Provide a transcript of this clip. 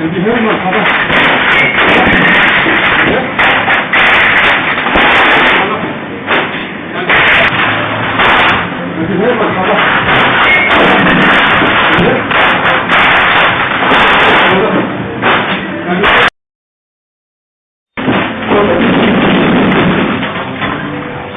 여기 회원만 가봐. woman.